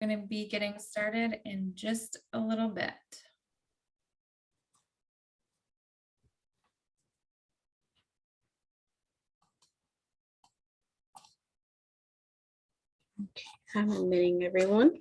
Going to be getting started in just a little bit. Okay, I'm admitting everyone.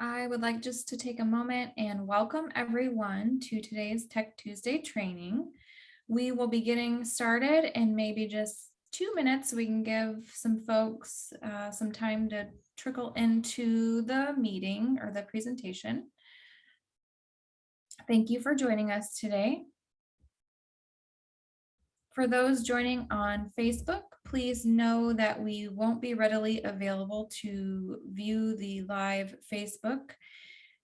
I would like just to take a moment and welcome everyone to today's Tech Tuesday training. We will be getting started in maybe just two minutes. We can give some folks uh, some time to trickle into the meeting or the presentation. Thank you for joining us today. For those joining on Facebook, please know that we won't be readily available to view the live Facebook.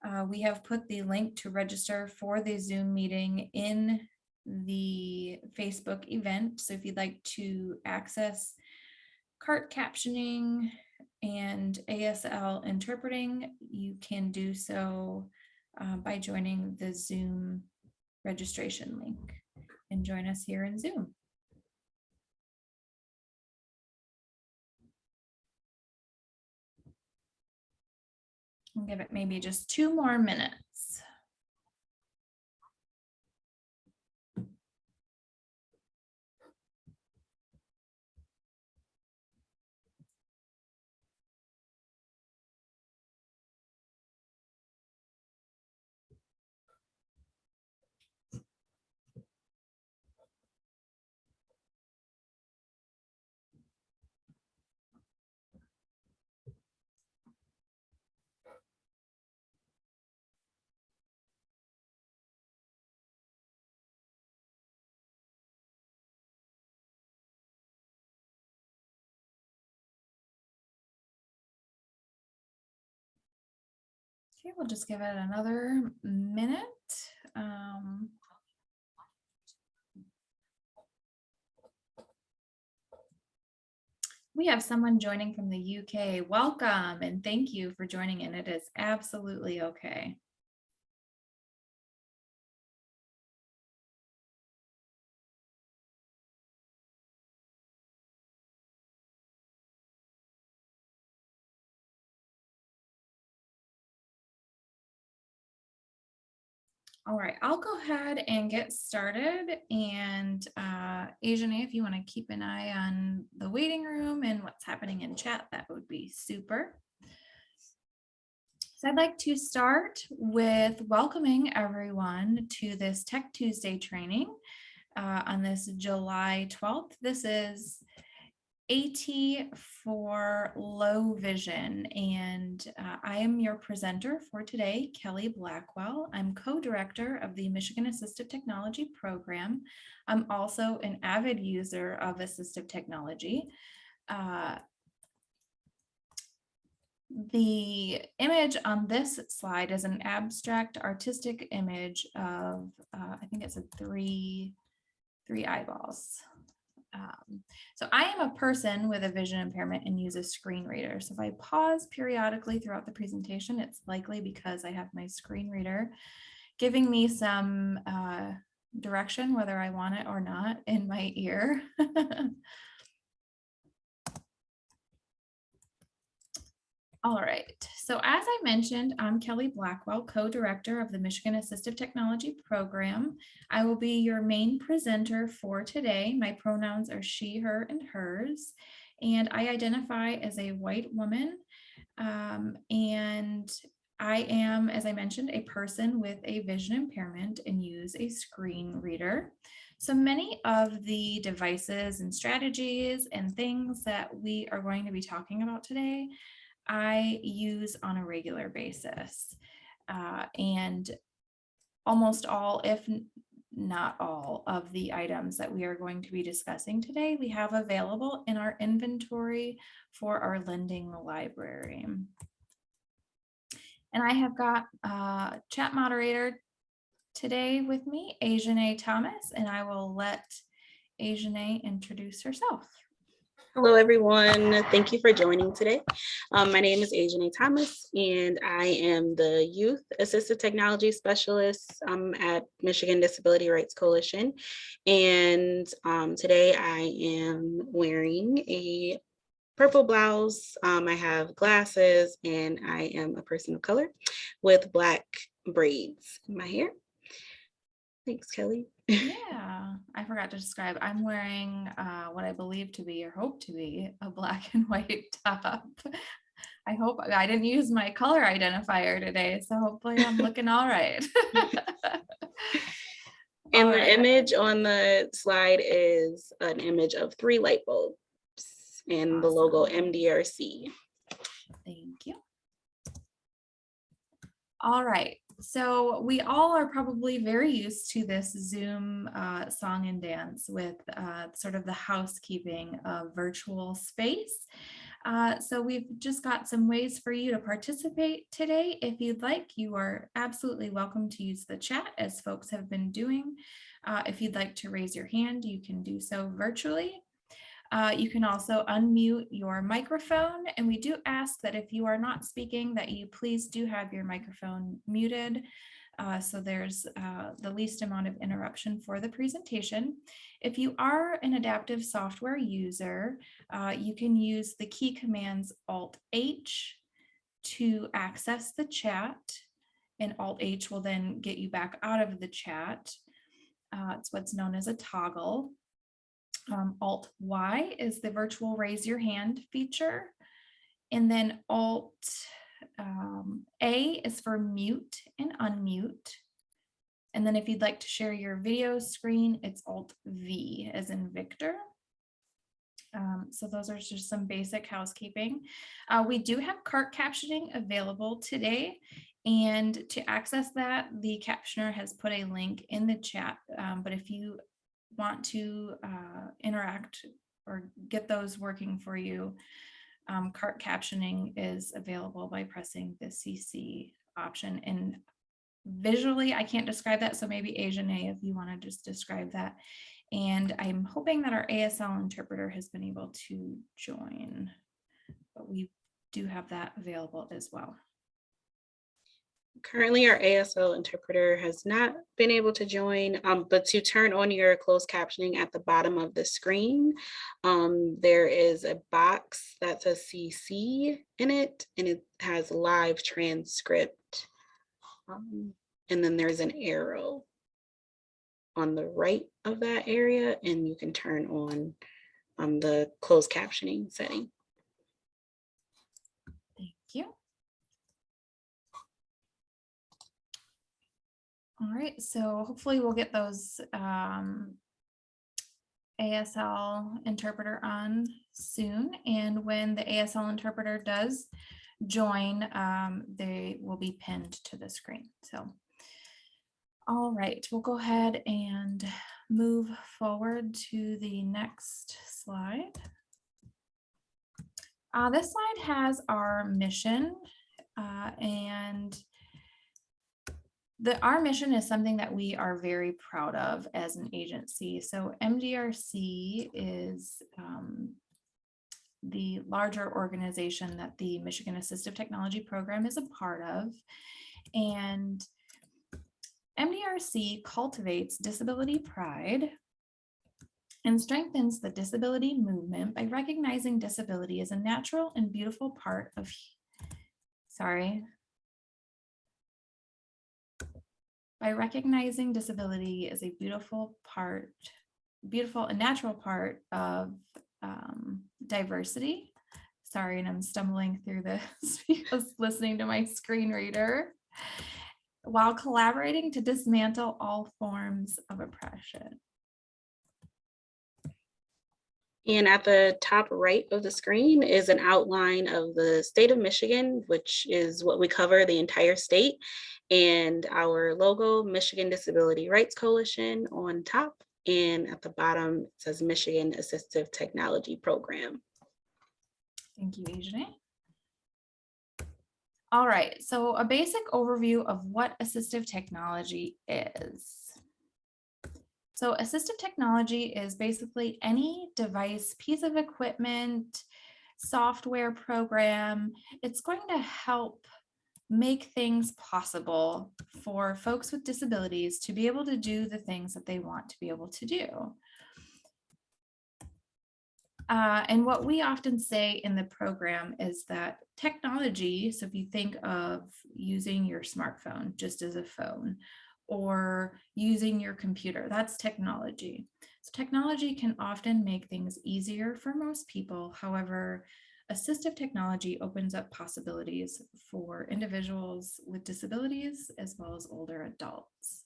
Uh, we have put the link to register for the Zoom meeting in the Facebook event. So if you'd like to access cart captioning and ASL interpreting, you can do so uh, by joining the Zoom registration link and join us here in Zoom. I'll give it maybe just two more minutes. Okay, we'll just give it another minute. Um, We have someone joining from the UK. Welcome and thank you for joining in. It is absolutely okay. All right, I'll go ahead and get started. And uh, Ajane, if you want to keep an eye on the waiting room and what's happening in chat, that would be super. So I'd like to start with welcoming everyone to this Tech Tuesday training uh, on this July 12th. This is AT for low vision and uh, I am your presenter for today, Kelly Blackwell. I'm co-director of the Michigan Assistive Technology Program. I'm also an avid user of assistive technology. Uh, the image on this slide is an abstract artistic image of, uh, I think it's a three, three eyeballs. Um, so I am a person with a vision impairment and use a screen reader. So if I pause periodically throughout the presentation, it's likely because I have my screen reader giving me some uh, direction, whether I want it or not, in my ear. All right, so as I mentioned, I'm Kelly Blackwell, co-director of the Michigan Assistive Technology Program. I will be your main presenter for today. My pronouns are she, her, and hers, and I identify as a white woman. Um, and I am, as I mentioned, a person with a vision impairment and use a screen reader. So many of the devices and strategies and things that we are going to be talking about today I use on a regular basis. Uh, and almost all, if not all of the items that we are going to be discussing today, we have available in our inventory for our lending library. And I have got uh chat moderator today with me, Ajane Thomas, and I will let Ajane introduce herself. Hello, everyone. Thank you for joining today. Um, my name is Ajane Thomas, and I am the Youth Assistive Technology Specialist um, at Michigan Disability Rights Coalition. And um, today I am wearing a purple blouse. Um, I have glasses, and I am a person of color with black braids in my hair. Thanks, Kelly. Yeah, I forgot to describe. I'm wearing uh, what I believe to be or hope to be a black and white top. I hope I didn't use my color identifier today, so hopefully I'm looking all right. And All the right. image on the slide is an image of three light bulbs and the logo MDRC. Thank you. All right, so we all are probably very used to this Zoom uh, song and dance with uh, sort of the housekeeping of virtual space. Uh, so we've just got some ways for you to participate today. If you'd like, you are absolutely welcome to use the chat as folks have been doing. Uh, if you'd like to raise your hand, you can do so virtually. Uh, you can also unmute your microphone and we do ask that if you are not speaking that you please do have your microphone muted. uh, so there's uh, the least amount of interruption for the presentation. If you are an adaptive software user, uh, you can use the key commands Alt H to access the chat and Alt H will then get you back out of the chat. Uh, it's what's known as a toggle. Um, Alt Y is the virtual raise your hand feature. And then Alt um, A is for mute and unmute. And then if you'd like to share your video screen, it's Alt V as in Victor. Um, so those are just some basic housekeeping. Uh, we do have cart captioning available today. And to access that, the captioner has put a link in the chat. Um, but if you want to uh, interact or get those working for you, um, cart captioning is available by pressing the CC option. And visually, I can't describe that. So maybe Asian A, if you want to just describe that. And I'm hoping that our ASL interpreter has been able to join, but we do have that available as well. Currently, our ASL interpreter has not been able to join, um, but to turn on your closed captioning at the bottom of the screen, um, there is a box that says CC in it, and it has live transcript. Um, And then there's an arrow on the right of that area, and you can turn on um, the closed captioning setting. Thank you. All right, so hopefully we'll get those um, ASL interpreter on soon. And when the ASL interpreter does join, um, they will be pinned to the screen. So, all right, we'll go ahead and move forward to the next slide. Uh, this slide has our mission uh, and the, our mission is something that we are very proud of as an agency. So MDRC is um, the larger organization that the Michigan Assistive Technology Program is a part of. And MDRC cultivates disability pride and strengthens the disability movement by recognizing disability as a natural and beautiful part of, sorry. By recognizing disability as a beautiful part, beautiful and natural part of um, diversity. Sorry, and I'm stumbling through this because listening to my screen reader. While collaborating to dismantle all forms of oppression. And at the top right of the screen is an outline of the state of Michigan, which is what we cover the entire state. And our logo, Michigan Disability Rights Coalition on top. And at the bottom, it says Michigan Assistive Technology Program. Thank you, Ajane. All right, so a basic overview of what assistive technology is. So assistive technology is basically any device, piece of equipment, software program. It's going to help make things possible for folks with disabilities to be able to do the things that they want to be able to do. Uh, and what we often say in the program is that technology, so if you think of using your smartphone just as a phone or using your computer, that's technology. So technology can often make things easier for most people. However, assistive technology opens up possibilities for individuals with disabilities as well as older adults.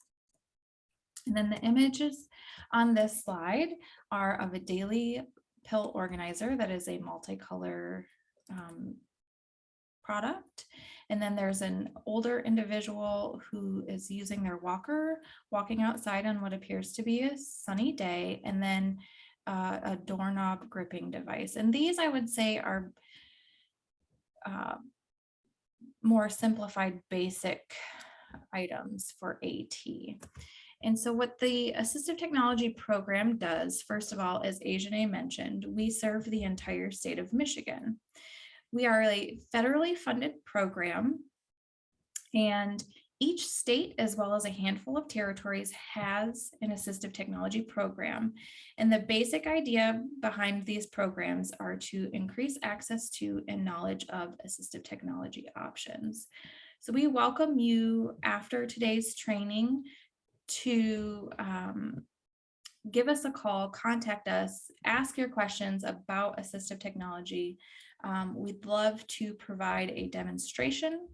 And then the images on this slide are of a daily pill organizer that is a multicolor um, product. And then there's an older individual who is using their walker, walking outside on what appears to be a sunny day, and then uh, a doorknob gripping device. And these I would say are uh, more simplified basic items for AT. And so what the assistive technology program does, first of all, as Ajane mentioned, we serve the entire state of Michigan. We are a federally funded program and each state, as well as a handful of territories, has an assistive technology program. And the basic idea behind these programs are to increase access to and knowledge of assistive technology options. So we welcome you after today's training to um, give us a call, contact us, ask your questions about assistive technology. Um, we'd love to provide a demonstration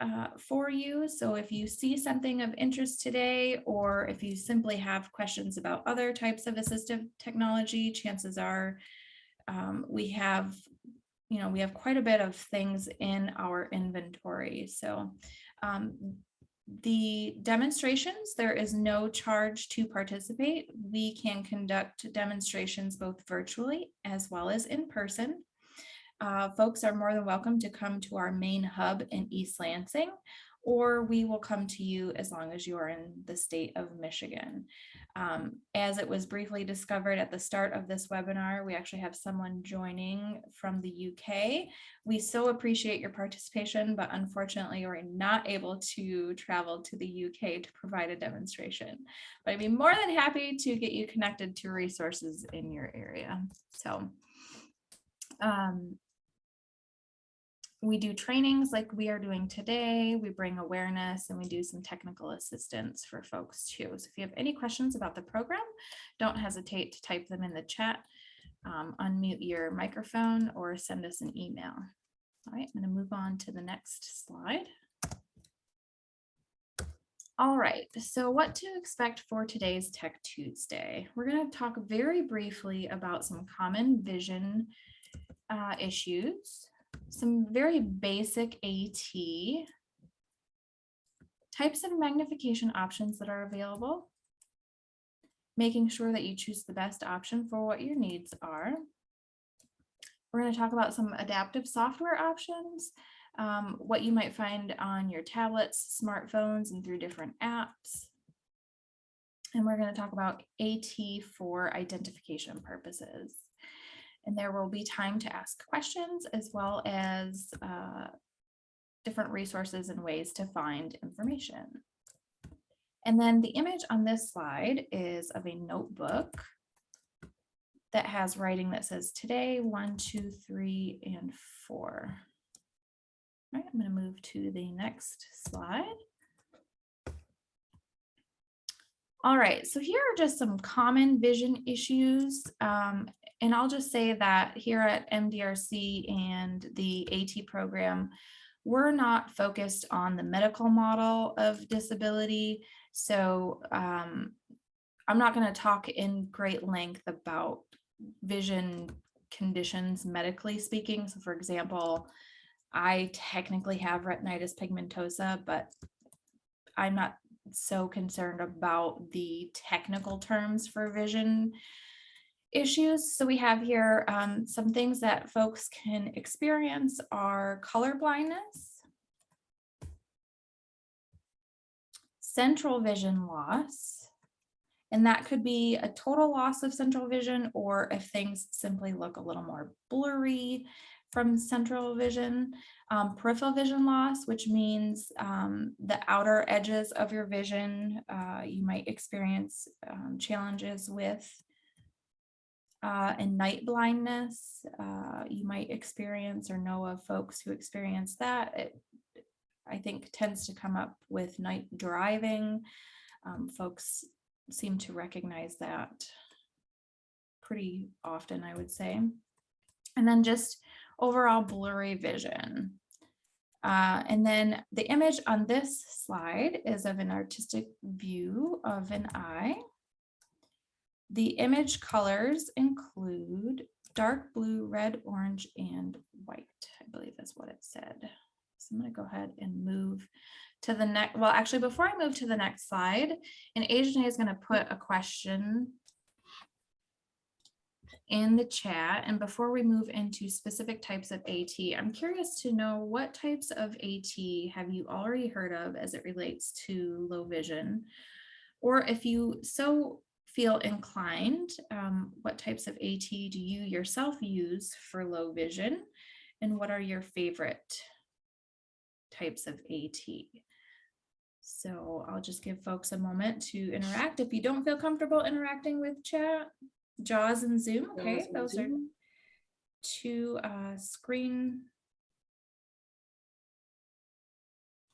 uh, for you. So if you see something of interest today, or if you simply have questions about other types of assistive technology, chances are um, we have, you know, we have quite a bit of things in our inventory. So um, the demonstrations, there is no charge to participate. We can conduct demonstrations both virtually as well as in person. Uh, folks are more than welcome to come to our main hub in East Lansing, or we will come to you as long as you are in the state of Michigan. Um, as it was briefly discovered at the start of this webinar, we actually have someone joining from the UK. We so appreciate your participation, but unfortunately we're not able to travel to the UK to provide a demonstration. But I'd be more than happy to get you connected to resources in your area. So um, we do trainings like we are doing today. We bring awareness and we do some technical assistance for folks too. So if you have any questions about the program, don't hesitate to type them in the chat, um, unmute your microphone or send us an email. All right, I'm going to move on to the next slide. All right, so what to expect for today's Tech Tuesday? We're going to talk very briefly about some common vision uh, issues some very basic AT types of magnification options that are available, making sure that you choose the best option for what your needs are. We're going to talk about some adaptive software options, um, what you might find on your tablets, smartphones, and through different apps. And we're going to talk about AT for identification purposes and there will be time to ask questions as well as uh, different resources and ways to find information. And then the image on this slide is of a notebook that has writing that says today, one, two, three, and four. All right, I'm going to move to the next slide. All right, so here are just some common vision issues. Um, and I'll just say that here at MDRC and the AT program, we're not focused on the medical model of disability. So um, I'm not going to talk in great length about vision conditions medically speaking. So for example, I technically have retinitis pigmentosa, but I'm not so concerned about the technical terms for vision issues. So we have here um, some things that folks can experience are color blindness, central vision loss, and that could be a total loss of central vision or if things simply look a little more blurry from central vision. Um, peripheral vision loss, which means um, the outer edges of your vision, uh, you might experience um, challenges with. Uh, and night blindness, uh, you might experience or know of folks who experience that. It, I think tends to come up with night driving. Um, folks seem to recognize that pretty often, I would say. And then just overall blurry vision. Uh, and then the image on this slide is of an artistic view of an eye. The image colors include dark blue, red, orange, and white. I believe that's what it said. So I'm going to go ahead and move to the next. Well, actually, before I move to the next slide, and Ajane is going to put a question in the chat. And before we move into specific types of AT, I'm curious to know what types of AT have you already heard of as it relates to low vision? Or if you so feel inclined, um, what types of AT do you yourself use for low vision? And what are your favorite types of AT? So I'll just give folks a moment to interact. If you don't feel comfortable interacting with chat, JAWS and Zoom, okay, those are two uh, screen.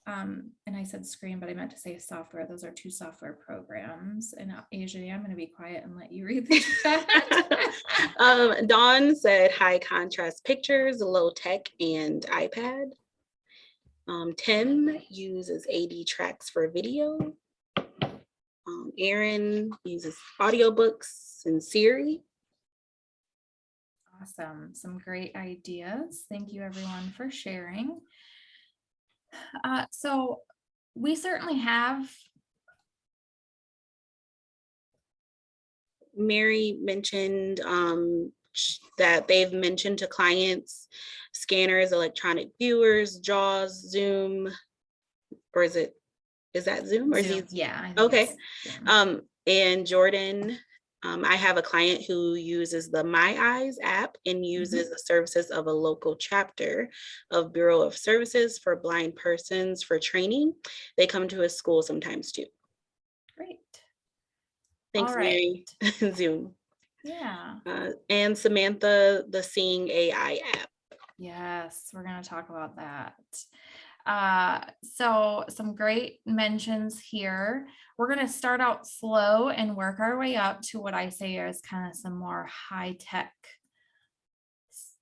Um, and I said screen, but I meant to say software. Those are two software programs. And Ajane, I'm going to be quiet and let you read the chat. Um, Dawn said high contrast pictures, low tech and iPad. Um, Tim uses AD tracks for video. Um, Aaron uses audiobooks and Siri. Awesome. Some great ideas. Thank you everyone for sharing. Uh, so we certainly have, Mary mentioned um, that they've mentioned to clients scanners, electronic viewers, JAWS, Zoom, or is it, is that Zoom or is he? Zoom. yeah. Okay. Um, and Jordan, um, I have a client who uses the My Eyes app and uses the services of a local chapter of Bureau of Services for Blind Persons for training. They come to his school sometimes too. Great. Thanks, All Mary. Zoom. Yeah. Uh, and Samantha, the Seeing AI app. Yes, we're going to talk about that. Uh, so some great mentions here. We're going to start out slow and work our way up to what I say is kind of some more high tech,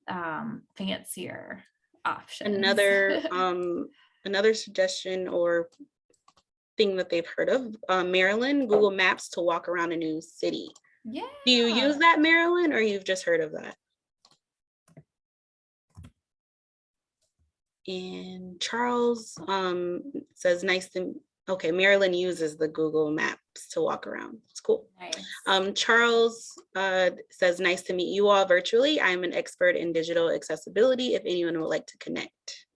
um, fancier options. Another um, another suggestion or thing that they've heard of, uh, Marilyn, Google Maps to walk around a new city. yeah. Do you use that, Marilyn, or you've just heard of that? And Charles um, says, nice to, okay, Marilyn uses the Google Maps to walk around. It's cool. Nice. Um, Charles uh, says, nice to meet you all virtually. I'm an expert in digital accessibility if anyone would like to connect.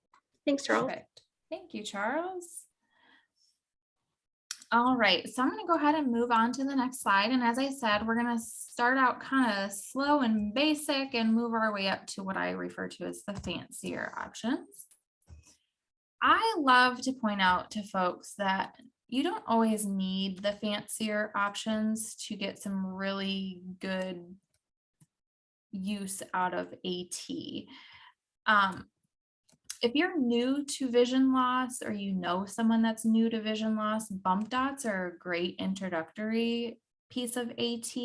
Thanks, Charles. Perfect. Thank you, Charles. All right, so I'm going to go ahead and move on to the next slide. And as I said, we're going to start out kind of slow and basic and move our way up to what I refer to as the fancier options. I love to point out to folks that you don't always need the fancier options to get some really good use out of AT. Um, if you're new to vision loss or you know someone that's new to vision loss, bump dots are a great introductory piece of AT.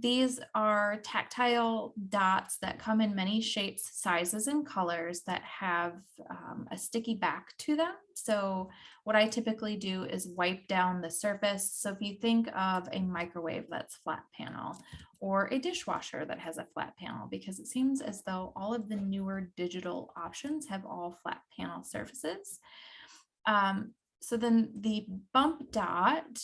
These are tactile dots that come in many shapes, sizes, and colors that have um, a sticky back to them. So what I typically do is wipe down the surface. So if you think of a microwave that's flat panel or a dishwasher that has a flat panel, because it seems as though all of the newer digital options have all flat panel surfaces. Um, so then the bump dot,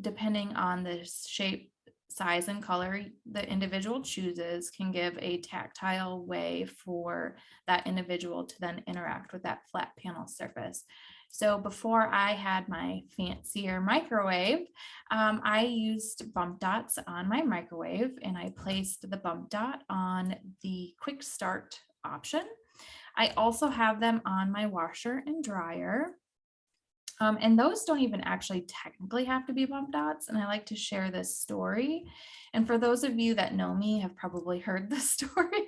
depending on the shape, size and color the individual chooses can give a tactile way for that individual to then interact with that flat panel surface. So before I had my fancier microwave, um, I used bump dots on my microwave and I placed the bump dot on the quick start option. I also have them on my washer and dryer. Um, and those don't even actually technically have to be bump dots. And I like to share this story. And for those of you that know me have probably heard this story.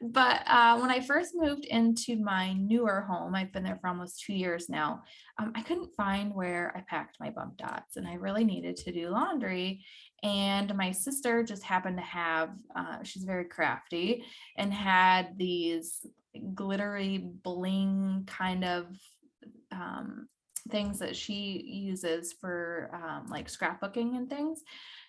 but uh, when I first moved into my newer home, I've been there for almost two years now, um, I couldn't find where I packed my bump dots and I really needed to do laundry. And my sister just happened to have, uh, she's very crafty and had these glittery bling kind of um, things that she uses for um, like scrapbooking and things.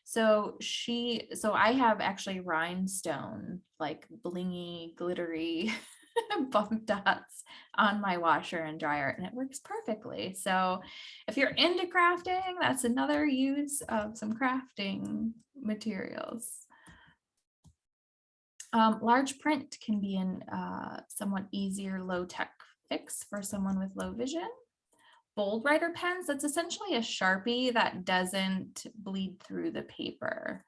So she, so I have actually rhinestone, like blingy, glittery bump dots on my washer and dryer and it works perfectly. So if you're into crafting, that's another use of some crafting materials. Um, large print can be an uh, somewhat easier low tech fix for someone with low vision bold writer pens, that's essentially a Sharpie that doesn't bleed through the paper.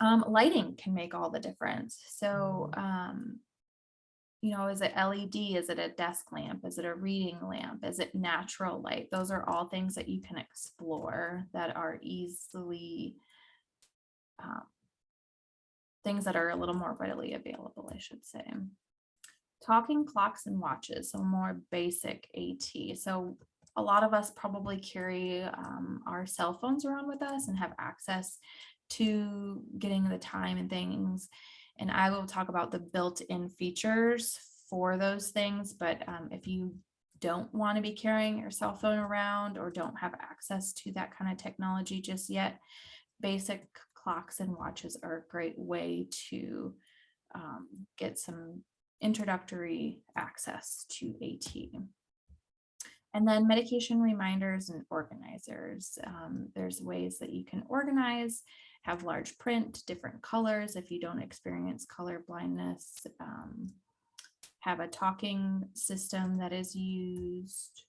Um, lighting can make all the difference. So, um, you know, is it LED? Is it a desk lamp? Is it a reading lamp? Is it natural light? Those are all things that you can explore that are easily um, things that are a little more readily available, I should say talking clocks and watches, so more basic AT. So a lot of us probably carry um, our cell phones around with us and have access to getting the time and things. And I will talk about the built-in features for those things. But um, if you don't want to be carrying your cell phone around or don't have access to that kind of technology just yet, basic clocks and watches are a great way to um, get some introductory access to AT. And then medication reminders and organizers. Um, there's ways that you can organize, have large print, different colors if you don't experience color blindness, um, have a talking system that is used.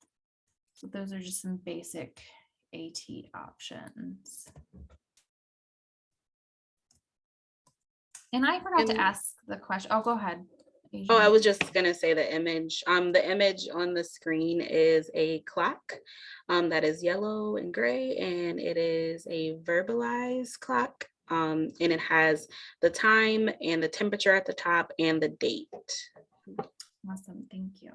So those are just some basic AT options. And I forgot to ask the question. Oh, go ahead. Oh, I was just gonna say the image. Um, the image on the screen is a clock um, that is yellow and gray, and it is a verbalized clock. Um, and it has the time and the temperature at the top and the date. Awesome, thank you.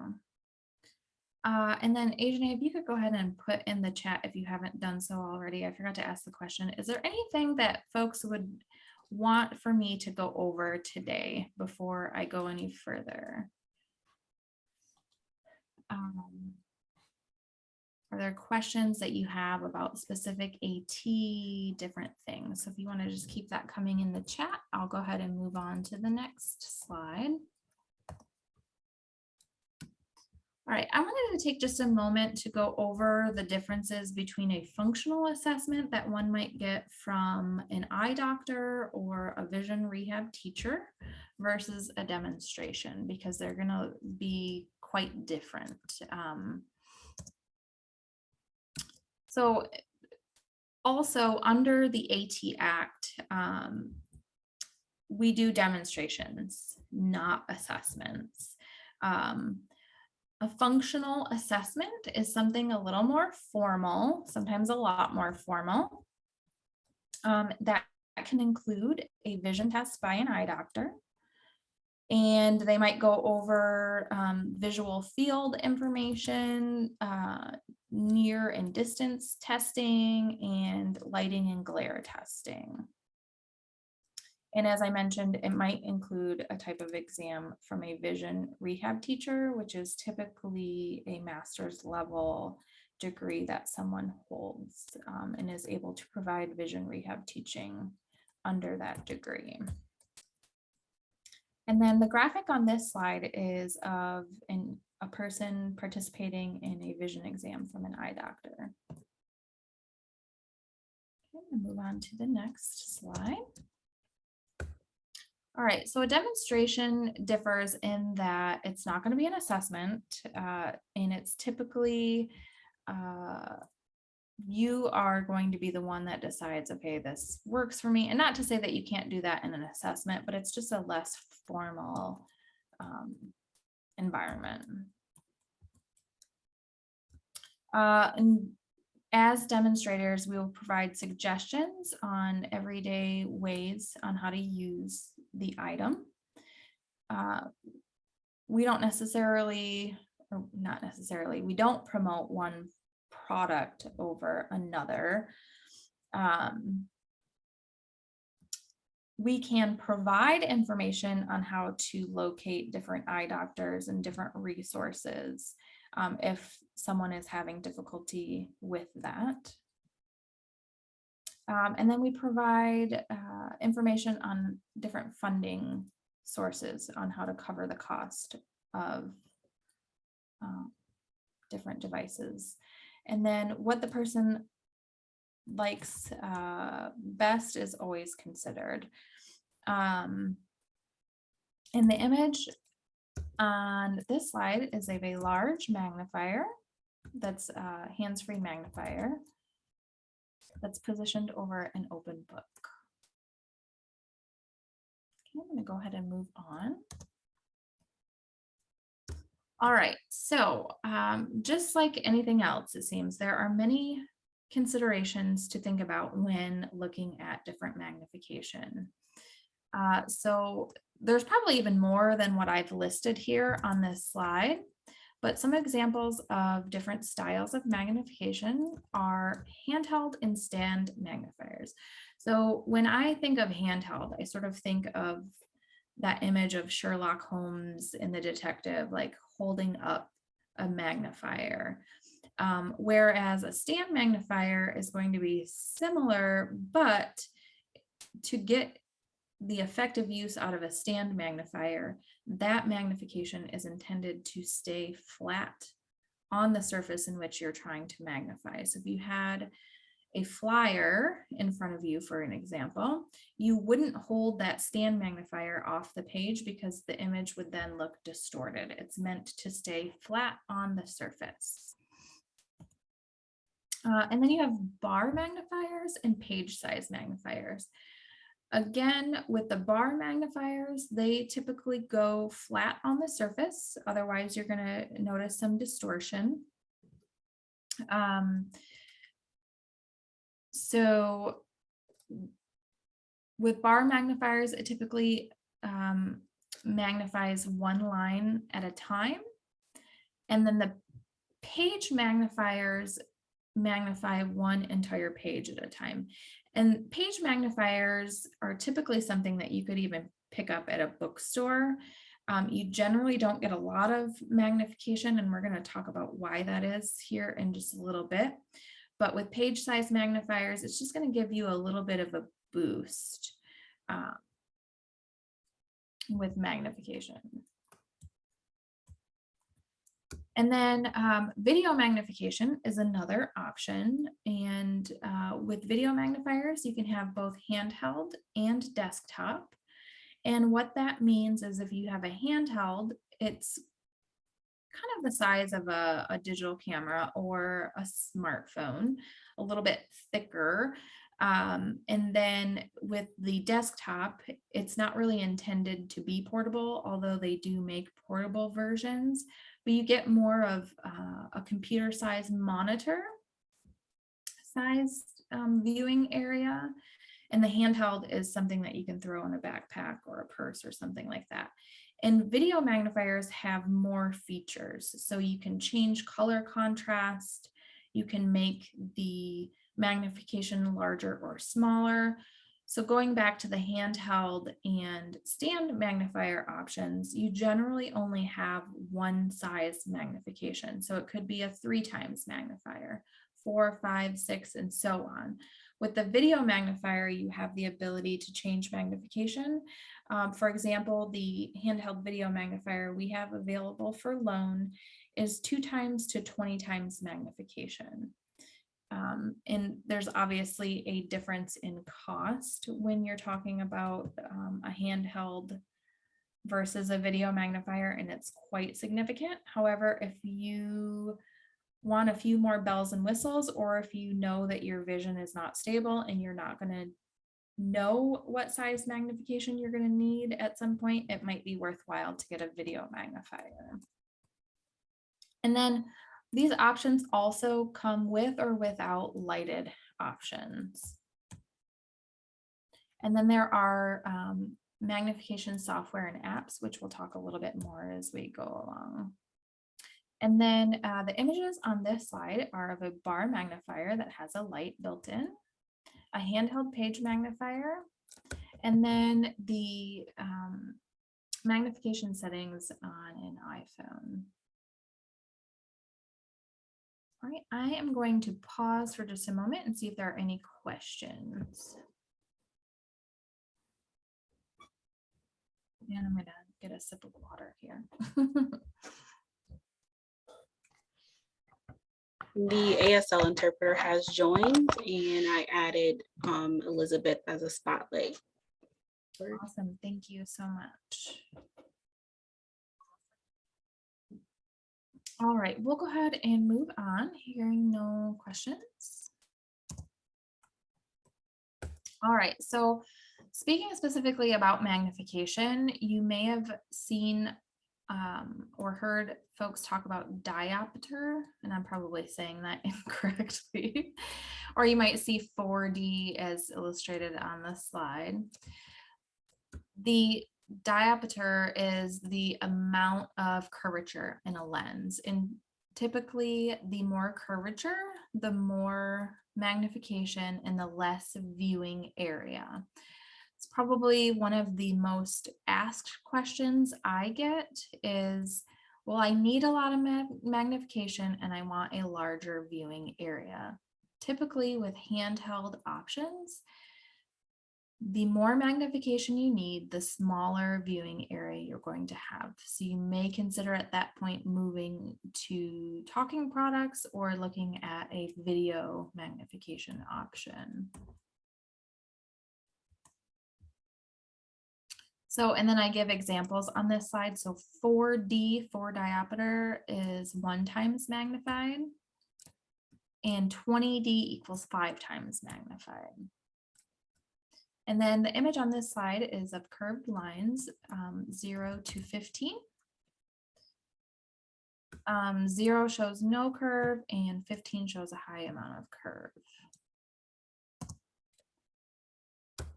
Uh, and then Ajane, if you could go ahead and put in the chat if you haven't done so already, I forgot to ask the question. Is there anything that folks would want for me to go over today before I go any further? Um, Are there questions that you have about specific AT, different things? So if you want to just keep that coming in the chat, I'll go ahead and move on to the next slide. All right, I wanted to take just a moment to go over the differences between a functional assessment that one might get from an eye doctor or a vision rehab teacher versus a demonstration because they're going to be quite different. Um, so also under the AT Act, um, we do demonstrations, not assessments. Um, a functional assessment is something a little more formal, sometimes a lot more formal. Um, that can include a vision test by an eye doctor. And they might go over um, visual field information, uh, near and distance testing, and lighting and glare testing. And as I mentioned, it might include a type of exam from a vision rehab teacher, which is typically a master's level degree that someone holds um, and is able to provide vision rehab teaching under that degree. And then the graphic on this slide is of an a person participating in a vision exam from an eye doctor. Okay, move on to the next slide. All right, so a demonstration differs in that it's not going to be an assessment, uh, and it's typically uh, you are going to be the one that decides, okay, this works for me. And not to say that you can't do that in an assessment, but it's just a less formal um, environment. Uh, and as demonstrators, we will provide suggestions on everyday ways on how to use the item. Uh, we don't necessarily, or not necessarily, we don't promote one product over another. Um, we can provide information on how to locate different eye doctors and different resources um, if someone is having difficulty with that. Um, and then we provide uh, information on different funding sources on how to cover the cost of uh, different devices. And then what the person likes uh, best is always considered. Um, in the image on this slide is of a large magnifier that's a hands-free magnifier that's positioned over an open book. Okay, I'm going to go ahead and move on. All right, so um, just like anything else, it seems there are many considerations to think about when looking at different magnification. Uh, so there's probably even more than what I've listed here on this slide, but some examples of different styles of magnification are handheld and stand magnifiers. So when I think of handheld, I sort of think of that image of Sherlock Holmes in the detective, like holding up a magnifier. Um, whereas a stand magnifier is going to be similar, but to get the effective use out of a stand magnifier, that magnification is intended to stay flat on the surface in which you're trying to magnify. So if you had a flyer in front of you, for an example, you wouldn't hold that stand magnifier off the page because the image would then look distorted. It's meant to stay flat on the surface. Uh, and then you have bar magnifiers and page size magnifiers. Again, with the bar magnifiers, they typically go flat on the surface. Otherwise, you're going to notice some distortion. Um, so with bar magnifiers, it typically um, magnifies one line at a time. And then the page magnifiers magnify one entire page at a time. And page magnifiers are typically something that you could even pick up at a bookstore. Um, you generally don't get a lot of magnification, and we're going to talk about why that is here in just a little bit. But with page size magnifiers, it's just going to give you a little bit of a boost uh, with magnification. And then um, video magnification is another option. And uh, with video magnifiers, you can have both handheld and desktop. And what that means is if you have a handheld, it's kind of the size of a, a digital camera or a smartphone, a little bit thicker. Um, and then with the desktop, it's not really intended to be portable, although they do make portable versions, but you get more of uh, a computer size monitor size um, viewing area. And the handheld is something that you can throw in a backpack or a purse or something like that. And video magnifiers have more features. So you can change color contrast. You can make the magnification larger or smaller. So going back to the handheld and stand magnifier options, you generally only have one size magnification. So it could be a three times magnifier, four, five, six, and so on. With the video magnifier, you have the ability to change magnification. Um, for example, the handheld video magnifier we have available for loan is two times to 20 times magnification. Um, and there's obviously a difference in cost when you're talking about um, a handheld versus a video magnifier, and it's quite significant. However, if you want a few more bells and whistles, or if you know that your vision is not stable and you're not going to know what size magnification you're going to need at some point, it might be worthwhile to get a video magnifier. And then these options also come with or without lighted options. And then there are um, magnification software and apps, which we'll talk a little bit more as we go along. And then uh, the images on this slide are of a bar magnifier that has a light built in, a handheld page magnifier, and then the um, magnification settings on an iPhone. All right, I am going to pause for just a moment and see if there are any questions. And I'm gonna get a sip of water here. The ASL interpreter has joined and I added um, Elizabeth as a spotlight. Awesome, thank you so much. All right, we'll go ahead and move on, hearing no questions. All right, so speaking specifically about magnification, you may have seen um, or heard folks talk about diopter, and I'm probably saying that incorrectly, or you might see 4D as illustrated on the slide. The diopter is the amount of curvature in a lens, and typically the more curvature, the more magnification and the less viewing area. It's probably one of the most asked questions I get is, well, I need a lot of mag magnification and I want a larger viewing area. Typically with handheld options, the more magnification you need, the smaller viewing area you're going to have. So you may consider at that point moving to talking products or looking at a video magnification option. So, and then I give examples on this slide. So 4D, 4 diopter is one times magnified and 20D equals five times magnified. And then the image on this slide is of curved lines, um, 0 to 15. Um, 0 shows no curve and 15 shows a high amount of curve.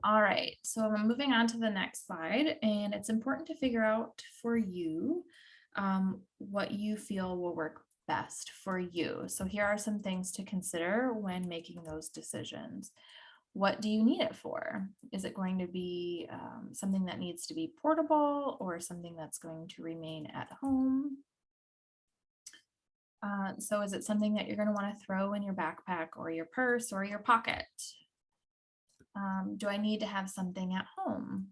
All right, so I'm moving on to the next slide, and it's important to figure out for you um, what you feel will work best for you. So here are some things to consider when making those decisions. What do you need it for? Is it going to be um, something that needs to be portable or something that's going to remain at home? Uh, so is it something that you're going to want to throw in your backpack or your purse or your pocket? Um, do I need to have something at home?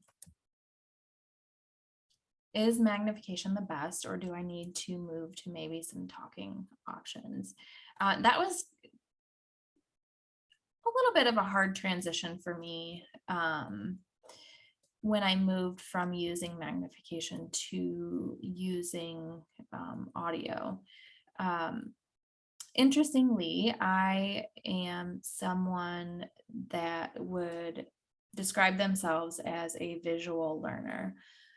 Is magnification the best or do I need to move to maybe some talking options? Uh, that was a little bit of a hard transition for me um, when I moved from using magnification to using um, audio. Um, Interestingly, I am someone that would describe themselves as a visual learner.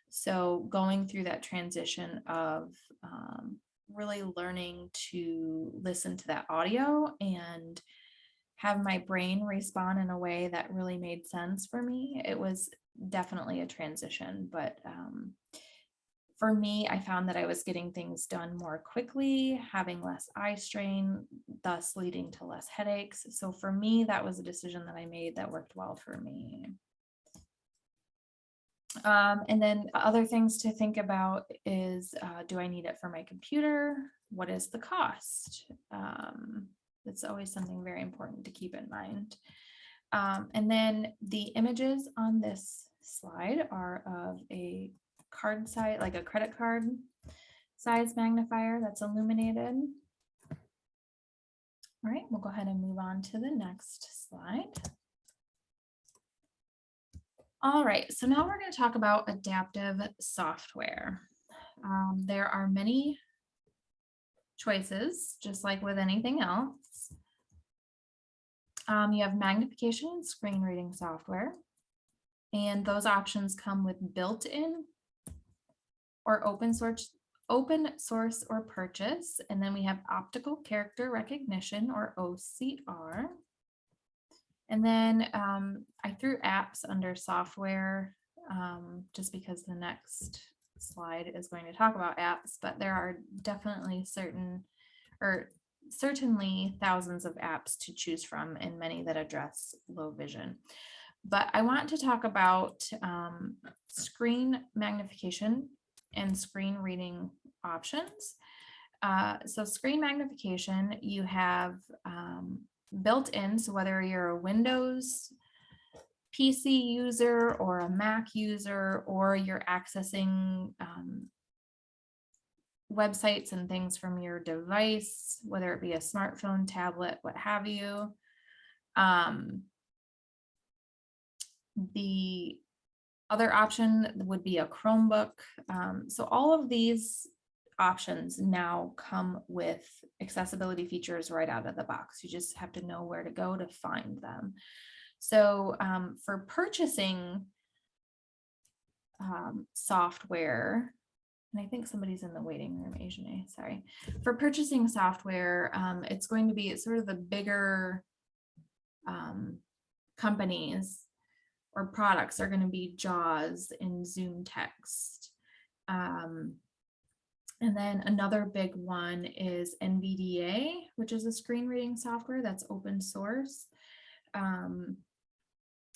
So going through that transition of um, really learning to listen to that audio and have my brain respond in a way that really made sense for me. It was definitely a transition, but um, for me, I found that I was getting things done more quickly, having less eye strain, thus leading to less headaches. So for me, that was a decision that I made that worked well for me. Um, and then other things to think about is, uh, do I need it for my computer? What is the cost? Um, it's always something very important to keep in mind. Um, and then the images on this slide are of a card size, like a credit card size magnifier that's illuminated. All right, we'll go ahead and move on to the next slide. All right, so now we're going to talk about adaptive software. Um, there are many choices, just like with anything else. Um, you have magnification and screen reading software. And those options come with built-in or open source, open source or purchase. And then we have optical character recognition or OCR. And then um, I threw apps under software um, just because the next slide is going to talk about apps, but there are definitely certain or certainly thousands of apps to choose from and many that address low vision. But I want to talk about um, screen magnification and screen reading options. Uh, so screen magnification, you have um, built in, so whether you're a Windows PC user or a Mac user, or you're accessing um, websites and things from your device, whether it be a smartphone, tablet, what have you. Um, the other option would be a Chromebook. Um, so all of these options now come with accessibility features right out of the box. You just have to know where to go to find them. So um, for purchasing um, software, and I think somebody's in the waiting room, Ajane sorry. For purchasing software, um, it's going to be sort of the bigger um, companies or products are going to be JAWS and ZoomText. Um, and then another big one is NVDA, which is a screen reading software that's open source. Um,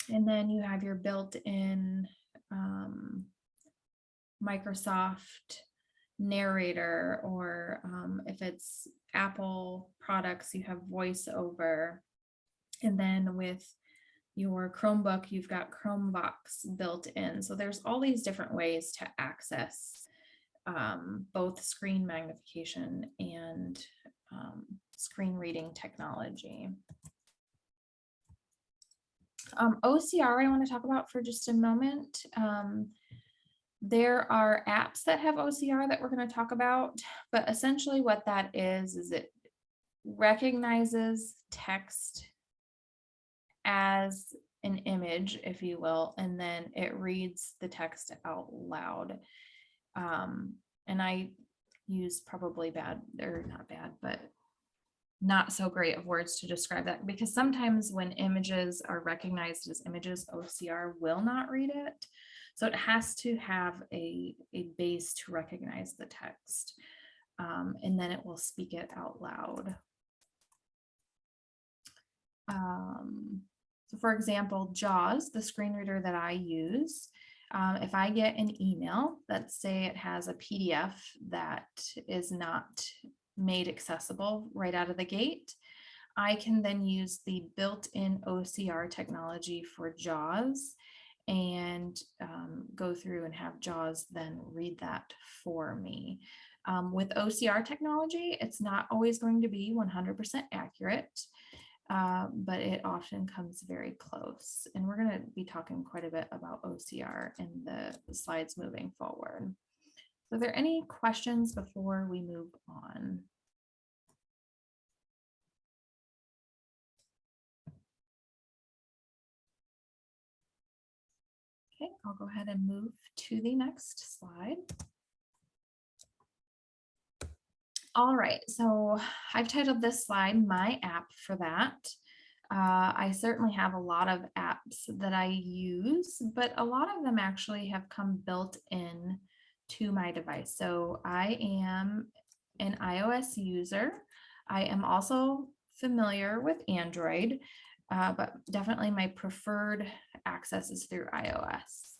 and then you have your built-in um, Microsoft narrator, or um, if it's Apple products, you have voiceover. And then with your Chromebook, you've got ChromeVox built in. So there's all these different ways to access um, both screen magnification and um, screen reading technology. Um, OCR I want to talk about for just a moment. Um, there are apps that have OCR that we're going to talk about, but essentially what that is, is it recognizes text as an image, if you will, and then it reads the text out loud. Um, and I use probably bad or not bad, but not so great of words to describe that because sometimes when images are recognized as images, OCR will not read it. So it has to have a, a base to recognize the text um, and then it will speak it out loud. Um, so for example, JAWS, the screen reader that I use, um, if I get an email, let's say it has a PDF that is not made accessible right out of the gate, I can then use the built-in OCR technology for JAWS and um, go through and have JAWS then read that for me. Um, with OCR technology, it's not always going to be 100% accurate, uh, but it often comes very close. And we're going to be talking quite a bit about OCR in the slides moving forward. So are there any questions before we move on? I'll go ahead and move to the next slide. All right, so I've titled this slide My App for that. Uh, I certainly have a lot of apps that I use, but a lot of them actually have come built in to my device. So I am an iOS user. I am also familiar with Android, uh, but definitely my preferred access is through iOS.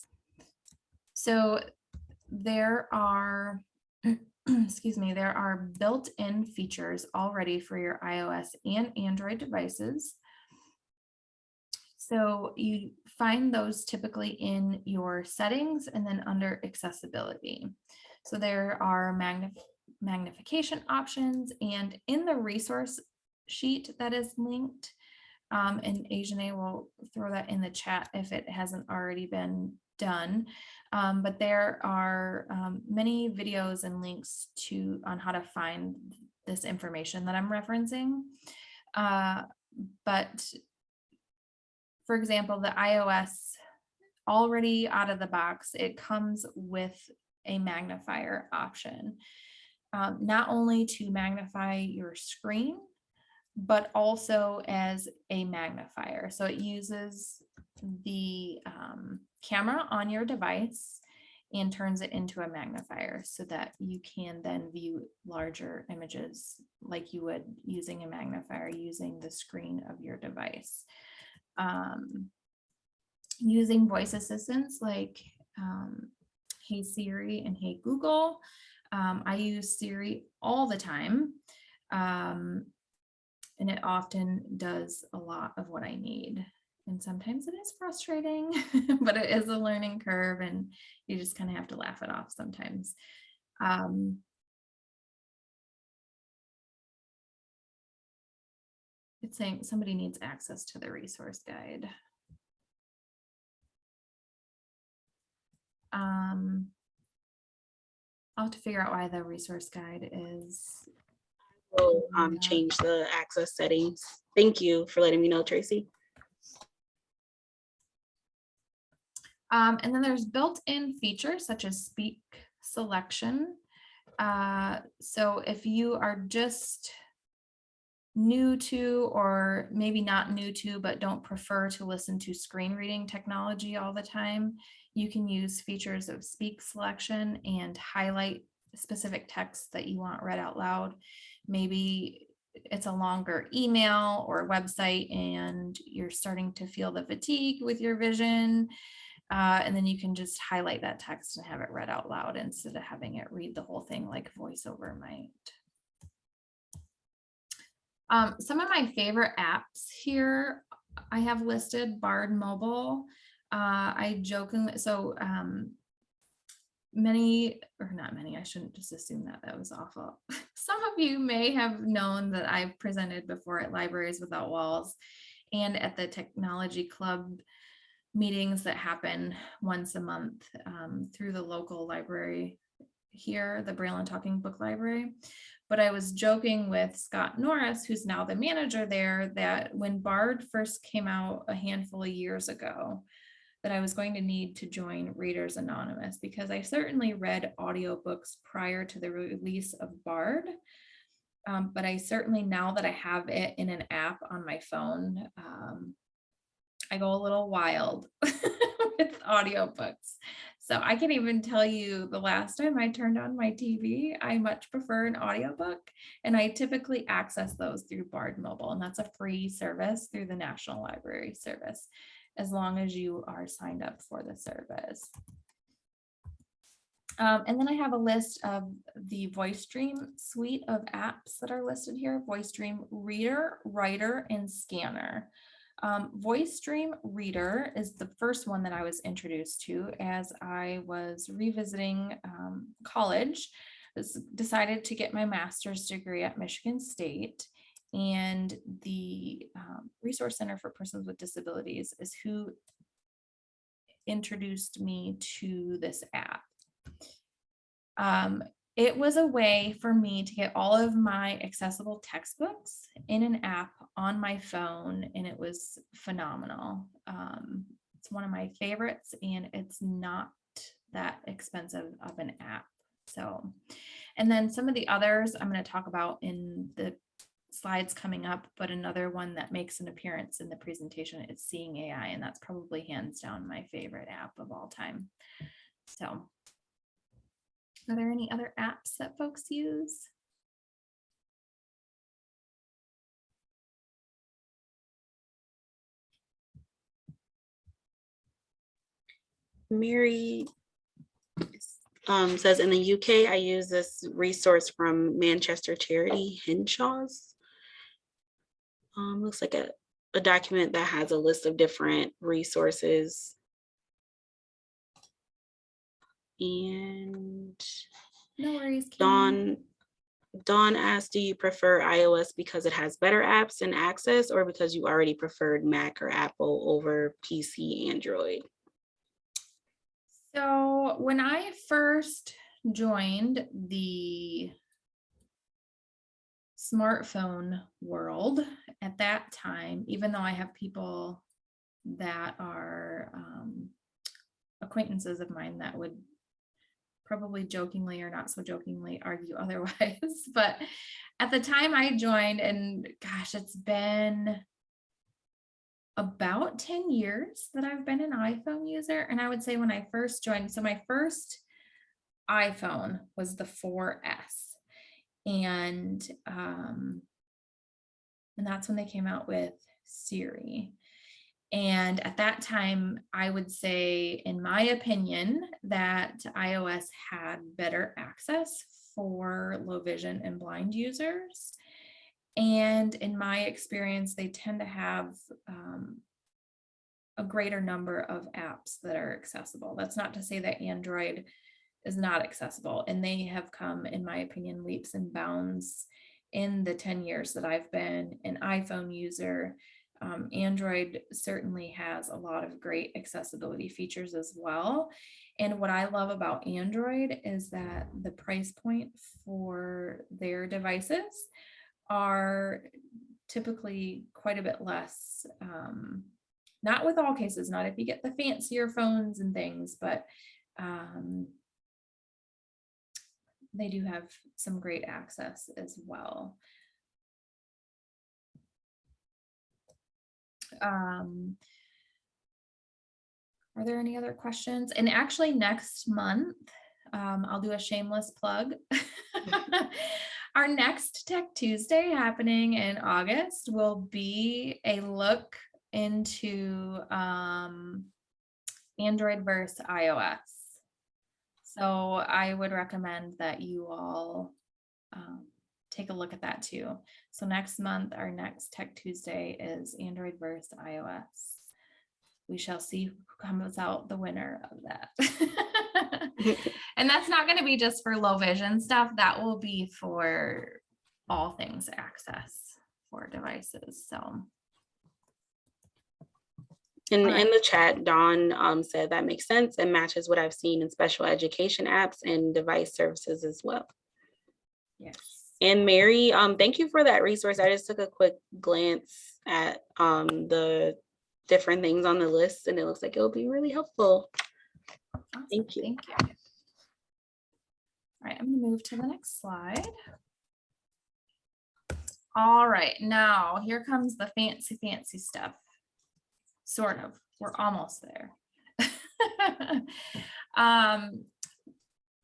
So there are, excuse me, there are built-in features already for your iOS and Android devices. So you find those typically in your settings and then under accessibility. So there are magnif- magnification options and in the resource sheet that is linked, um, and Ajane will throw that in the chat if it hasn't already been done. Um, but there are um, many videos and links to on how to find this information that I'm referencing. Uh, but for example, the iOS already out of the box, it comes with a magnifier option. Um, not only to magnify your screen, but also as a magnifier. So it uses the um, camera on your device and turns it into a magnifier so that you can then view larger images like you would using a magnifier using the screen of your device. Um, using voice assistants like um, Hey Siri and Hey Google. Um, I use Siri all the time. Um, and it often does a lot of what I need. And sometimes it is frustrating, but it is a learning curve and you just kind of have to laugh it off sometimes. Um, it's saying somebody needs access to the resource guide. Um, I'll have to figure out why the resource guide is We'll um, change the access settings. Thank you for letting me know, Tracy. Um, and then there's built-in features such as speak selection. Uh, so if you are just new to, or maybe not new to, but don't prefer to listen to screen reading technology all the time, you can use features of speak selection and highlight specific text that you want read out loud. Maybe it's a longer email or website and you're starting to feel the fatigue with your vision. Uh, and then you can just highlight that text and have it read out loud instead of having it read the whole thing like voiceover might. Um, some of my favorite apps here, I have listed Bard Mobile. Uh, I jokingly, so um, many, or not many, I shouldn't just assume that that was awful. Some of you may have known that I've presented before at Libraries Without Walls and at the Technology Club meetings that happen once a month um, through the local library here, the Braille and Talking Book Library. But I was joking with Scott Norris, who's now the manager there, that when Bard first came out a handful of years ago, that I was going to need to join Readers Anonymous because I certainly read audiobooks prior to the release of Bard. Um, but I certainly, now that I have it in an app on my phone, um, I go a little wild with audiobooks. So I can even tell you the last time I turned on my TV, I much prefer an audiobook and I typically access those through Bard Mobile and that's a free service through the National Library Service as long as you are signed up for the service. Um, and then I have a list of the Voice Dream suite of apps that are listed here, Voice Dream Reader, Writer, and Scanner. Um, Voice Dream Reader is the first one that I was introduced to as I was revisiting um, college. Decided to get my master's degree at Michigan State. And the um, Resource Center for Persons with Disabilities is who introduced me to this app. Um, it was a way for me to get all of my accessible textbooks in an app on my phone, and it was phenomenal. Um, it's one of my favorites, and it's not that expensive of an app. So, and then some of the others I'm going to talk about in the slides coming up, but another one that makes an appearance in the presentation is Seeing AI, and that's probably hands down my favorite app of all time. So are there any other apps that folks use? Mary um, says in the UK, I use this resource from Manchester charity Henshaws. Um, looks like a, a document that has a list of different resources. And No worries. Kim. Dawn, Dawn asked, do you prefer iOS because it has better apps and access or because you already preferred Mac or Apple over PC, Android? So when I first joined the smartphone world at that time, even though I have people that are um, acquaintances of mine that would probably jokingly or not so jokingly argue otherwise, but at the time I joined and gosh, it's been about 10 years that I've been an iPhone user. And I would say when I first joined, so my first iPhone was the 4S. And um, and that's when they came out with Siri. And at that time, I would say, in my opinion, that iOS had better access for low vision and blind users. And in my experience, they tend to have um, a greater number of apps that are accessible. That's not to say that Android is not accessible. And they have come, in my opinion, leaps and bounds in the 10 years that I've been an iPhone user. Um, Android certainly has a lot of great accessibility features as well. And what I love about Android is that the price point for their devices are typically quite a bit less. Um, not with all cases, not if you get the fancier phones and things, but um, they do have some great access as well. Um, are there any other questions? And actually next month, um, I'll do a shameless plug. Our next Tech Tuesday happening in August will be a look into um, Android versus iOS. So I would recommend that you all um, take a look at that too. So next month, our next Tech Tuesday is Android versus iOS. We shall see who comes out the winner of that. and that's not going to be just for low vision stuff. That will be for all things access for devices. So In, Alright. in the chat, Dawn um, said that makes sense and matches what I've seen in special education apps and device services as well. yes. And Mary, um, thank you for that resource. I just took a quick glance at um, the different things on the list and it looks like it'll be really helpful. Awesome, Thank you. Thank you. All right, I'm gonna move to the next slide. All right, now here comes the fancy, fancy stuff. Sort of, we're almost there. Um,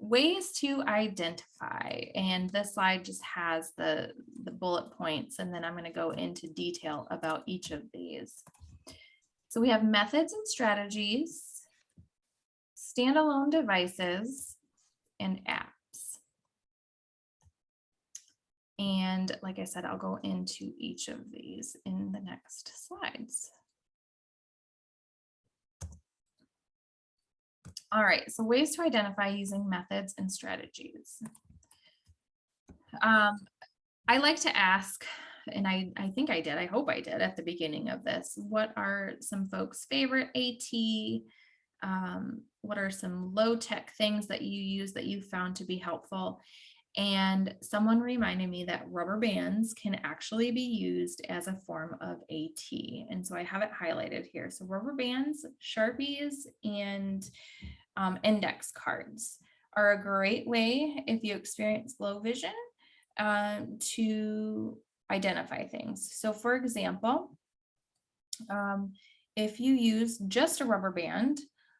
ways to identify, and this slide just has the, the bullet points, and then I'm gonna go into detail about each of these. So we have methods and strategies, standalone devices, and apps. And like I said, I'll go into each of these in the next slides. All right, so ways to identify using methods and strategies. Um, I like to ask, and I, I think I did, I hope I did at the beginning of this, what are some folks' favorite AT? Um, what are some low tech things that you use that you found to be helpful? And someone reminded me that rubber bands can actually be used as a form of AT. And so I have it highlighted here. So rubber bands, Sharpies, and um, index cards are a great way if you experience low vision um, to identify things. So for example, um, if you use just a rubber band,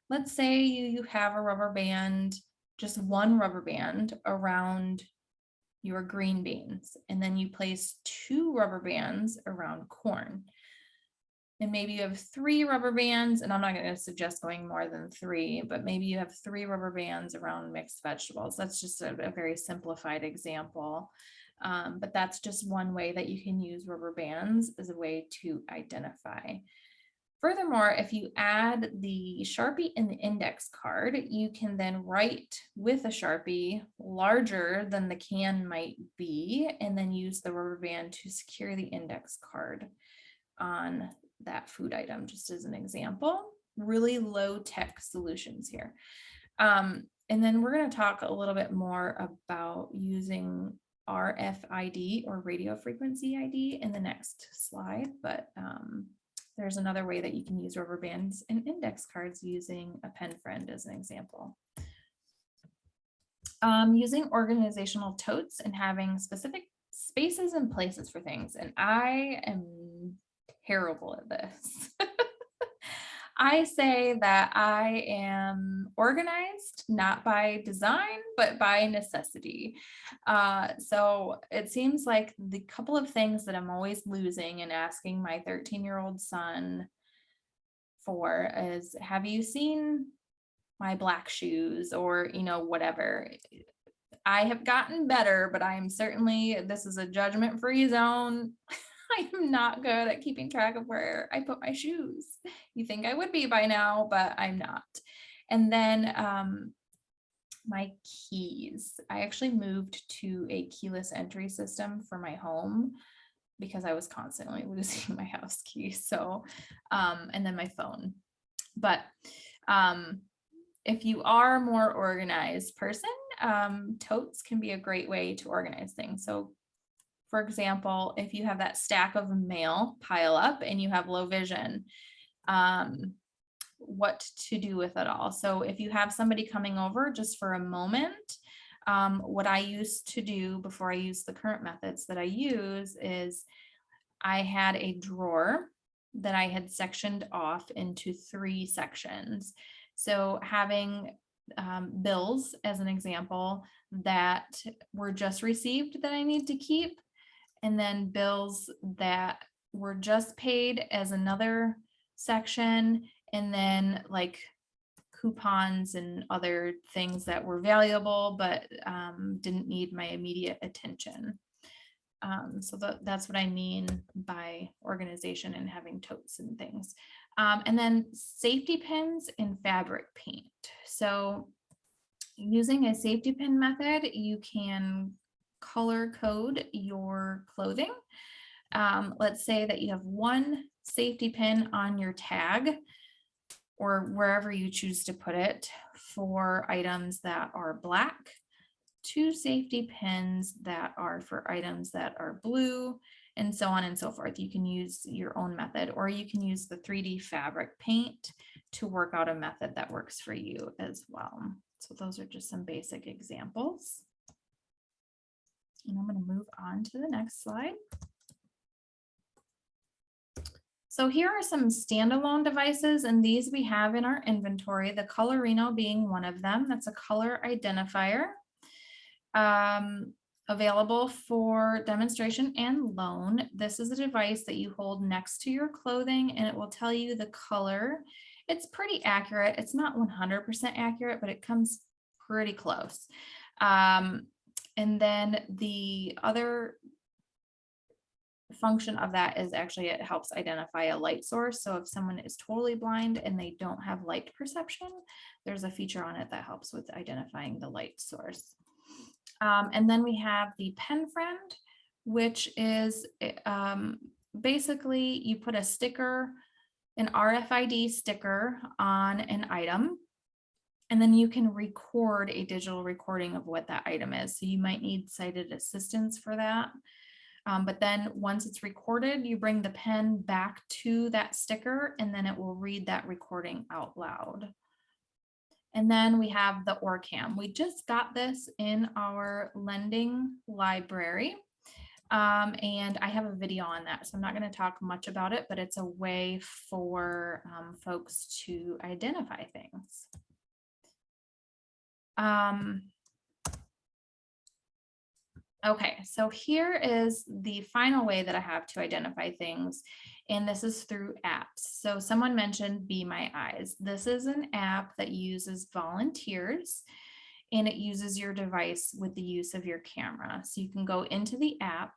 let's say you, you have a rubber band, just one rubber band around your green beans, and then you place two rubber bands around corn. And maybe you have three rubber bands, and I'm not going to suggest going more than three, but maybe you have three rubber bands around mixed vegetables. That's just a, a very simplified example. Um, but that's just one way that you can use rubber bands as a way to identify. Furthermore, if you add the Sharpie in the index card, you can then write with a Sharpie larger than the can might be, and then use the rubber band to secure the index card on that food item, just as an example. Really low tech solutions here. Um, and then we're going to talk a little bit more about using RFID or radio frequency ID in the next slide, but um, there's another way that you can use rubber bands and index cards using a pen friend as an example. Um, using organizational totes and having specific spaces and places for things. And I am terrible at this. I say that I am organized, not by design, but by necessity. Uh, so it seems like the couple of things that I'm always losing and asking my 13 year old son for is have you seen my black shoes or, you know, whatever. I have gotten better, but I am certainly, this is a judgment free zone. I am not good at keeping track of where I put my shoes. You think I would be by now, but I'm not. And then um, my keys. I actually moved to a keyless entry system for my home because I was constantly losing my house key. So, um, and then my phone. But um, if you are a more organized person, um, totes can be a great way to organize things. So for example, if you have that stack of mail pile up and you have low vision, um, what to do with it all. So if you have somebody coming over just for a moment, um, what I used to do before I use the current methods that I use is I had a drawer that I had sectioned off into three sections. So having um, bills as an example that were just received that I need to keep and then bills that were just paid as another section, and then like coupons and other things that were valuable but um, didn't need my immediate attention. Um, so that, that's what I mean by organization and having totes and things. Um, and then safety pins and fabric paint. So using a safety pin method, you can color code your clothing. Um, let's say that you have one safety pin on your tag or wherever you choose to put it for items that are black, two safety pins that are for items that are blue, and so on and so forth. You can use your own method or you can use the 3D fabric paint to work out a method that works for you as well. So those are just some basic examples. And I'm going to move on to the next slide. So here are some standalone devices, and these we have in our inventory, the Colorino being one of them. That's a color identifier um, available for demonstration and loan. This is a device that you hold next to your clothing, and it will tell you the color. It's pretty accurate. It's not 100% accurate, but it comes pretty close. Um, and then the other function of that is actually it helps identify a light source. So if someone is totally blind and they don't have light perception, there's a feature on it that helps with identifying the light source. Um, and then we have the pen friend, which is eh, um, basically you put a sticker, an RFID sticker on an item and then you can record a digital recording of what that item is. So you might need sighted assistance for that. Um, but then once it's recorded, you bring the pen back to that sticker and then it will read that recording out loud. And then we have the OrCam. We just got this in our lending library. Um, and I have a video on that, so I'm not going to talk much about it, but it's a way for um, folks to identify things. Um, okay, so here is the final way that I have to identify things, and this is through apps. So someone mentioned Be My Eyes. This is an app that uses volunteers, and it uses your device with the use of your camera. So you can go into the app,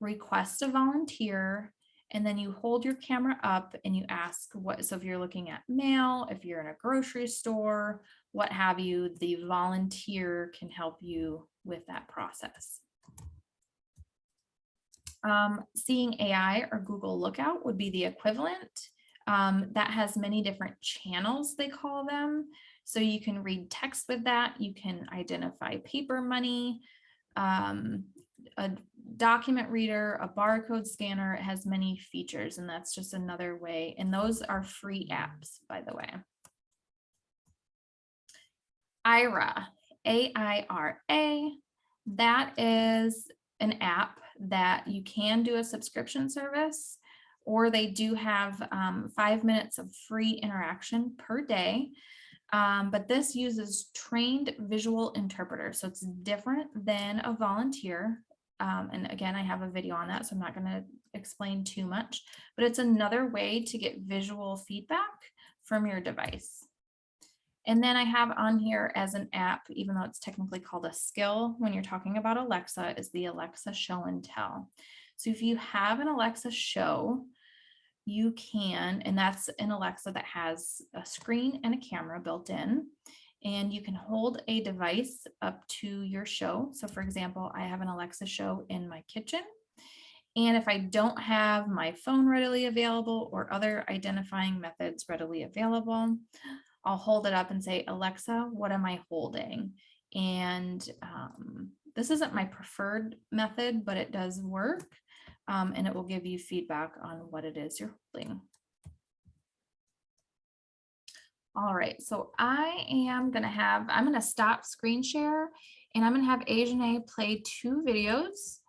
request a volunteer, and then you hold your camera up and you ask what, so if you're looking at mail, if you're in a grocery store, what have you, the volunteer can help you with that process. Um, seeing AI or Google Lookout would be the equivalent. Um, that has many different channels, they call them. So you can read text with that. You can identify paper money, um, a document reader, a barcode scanner. It has many features and that's just another way. And those are free apps, by the way. Aira, A-I-R-A, that is an app that you can do a subscription service or they do have um, five minutes of free interaction per day. Um, but this uses trained visual interpreters. So it's different than a volunteer. Um, and again, I have a video on that, so I'm not going to explain too much, but it's another way to get visual feedback from your device. And then I have on here as an app, even though it's technically called a skill when you're talking about Alexa, is the Alexa show and tell. So if you have an Alexa show, you can, and that's an Alexa that has a screen and a camera built in, and you can hold a device up to your show. So for example, I have an Alexa show in my kitchen. And if I don't have my phone readily available or other identifying methods readily available, I'll hold it up and say, Alexa, what am I holding? And um, this isn't my preferred method, but it does work. Um, and it will give you feedback on what it is you're holding. All right, so I am gonna have, I'm gonna stop screen share and I'm gonna have Ajane play two videos.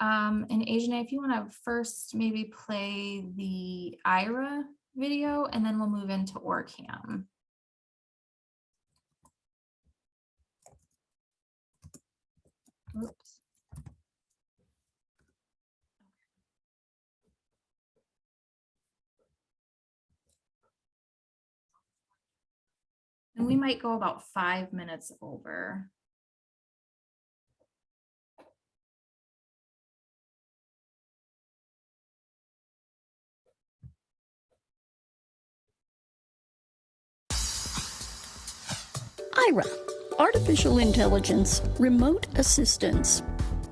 Um, and Ajane, if you wanna first maybe play the Aira video and then we'll move into OrCam. Oops. And we might go about five minutes over. Aira, Artificial Intelligence Remote Assistance.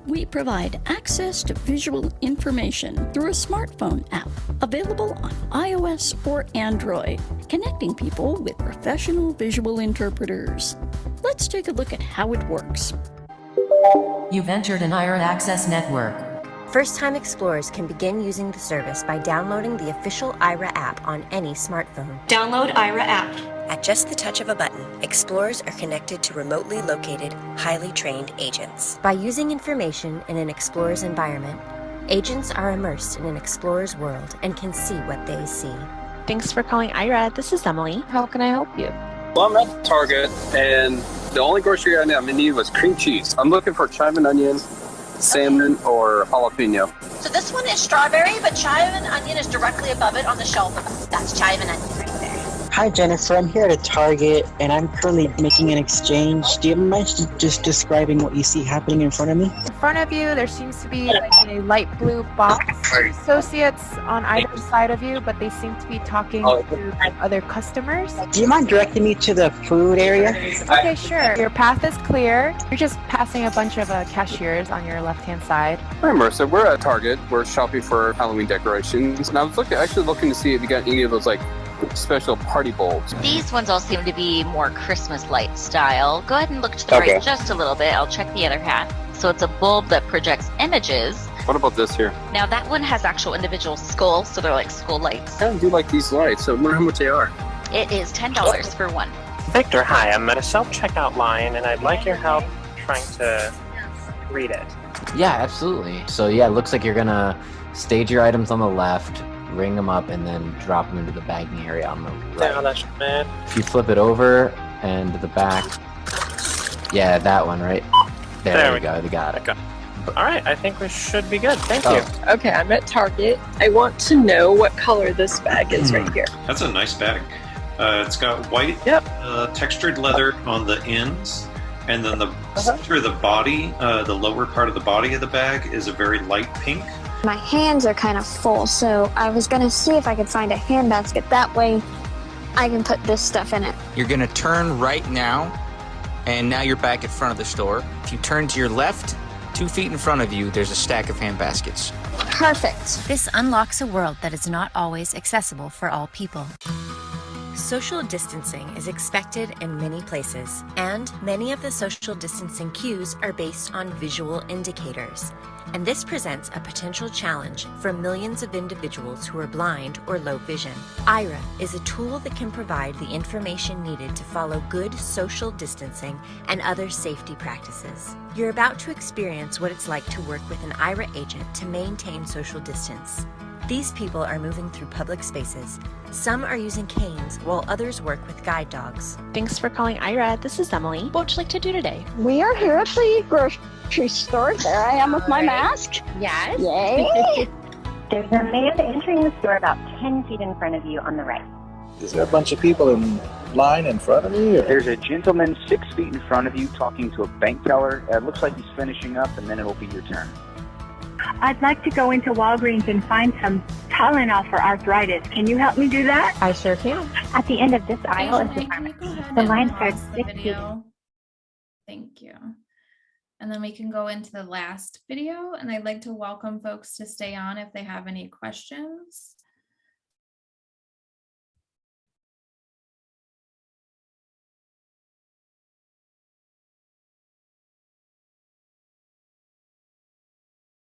We provide access to visual information through a smartphone app available on iOS or Android, connecting people with professional visual interpreters. Let's take a look at how it works. You've entered an Aira Access Network. First-time explorers can begin using the service by downloading the official Aira app on any smartphone. Download Aira app. At just the touch of a button, explorers are connected to remotely located, highly trained agents. By using information in an explorer's environment, agents are immersed in an explorer's world and can see what they see. Thanks for calling Aira. This is Emily. How can I help you? Well, I'm at Target, and the only grocery item I'm in need was cream cheese. I'm looking for chive and onion, salmon, or jalapeno. So this one is strawberry, but chive and onion is directly above it on the shelf. That's chive and onion right there. Hi Jennifer, I'm here at a Target and I'm currently making an exchange. Do you mind just describing what you see happening in front of me? In front of you, there seems to be like a light blue box. Associates on either side of you, but they seem to be talking Oh. to other customers. Do you mind directing me to the food area? Okay, sure. Your path is clear. You're just passing a bunch of uh, cashiers on your left-hand side. Hi, Marissa. We're at Target. We're shopping for Halloween decorations, and I was looking, actually looking to see if you got any of those like special party bulbs. These ones all seem to be more Christmas light style. Go ahead and look to the Okay. right just a little bit. I'll check the other half. So it's a bulb that projects images. What about this here? Now that one has actual individual skulls, so they're like skull lights. I do like these lights, so I wonder how much they are. It is ten dollars for one. Victor, hi. I'm at a self-checkout line, and I'd like your help trying to read it. Yeah, absolutely. So yeah, it looks like you're gonna stage your items on the left, ring them up, and then drop them into the bagging area on the right. Down, man. If you flip it over and to the back, yeah, that one, right? There, There we we go. They got it. Okay. All right, I think we should be good. Thank Oh. you. Okay, I'm at Target. I want to know what color this bag is right here. That's a nice bag. Uh, it's got white Yep. uh, textured leather on the ends And then the center of the body, uh, the lower part of the body of the bag is a very light pink. My hands are kind of full, so I was gonna see if I could find a handbasket. That way I can put this stuff in it. You're gonna turn right now, and now you're back in front of the store. If you turn to your left, two feet in front of you, there's a stack of hand baskets. Perfect. This unlocks a world that is not always accessible for all people. Social distancing is expected in many places, and many of the social distancing cues are based on visual indicators. And this presents a potential challenge for millions of individuals who are blind or low vision. Aira is a tool that can provide the information needed to follow good social distancing and other safety practices. You're about to experience what it's like to work with an Aira agent to maintain social distance. These people are moving through public spaces. Some are using canes, while others work with guide dogs. Thanks for calling Aira. This is Emily. What would you like to do today? We are here at the grocery store. There I am with my mask. Yes. Yay! There's a man entering the store about 10 feet in front of you on the right. Is there a bunch of people in line in front of me? Or? There's a gentleman six feet in front of you talking to a bank teller. Uh, It looks like he's finishing up, and then it'll be your turn. I'd like to go into Walgreens and find some Tylenol for arthritis. Can you help me do that? I sure can. At the end of this aisle is the Asia, can you The line starts the six feet. video? Thank you. And then we can go into the last video and I'd like to welcome folks to stay on if they have any questions.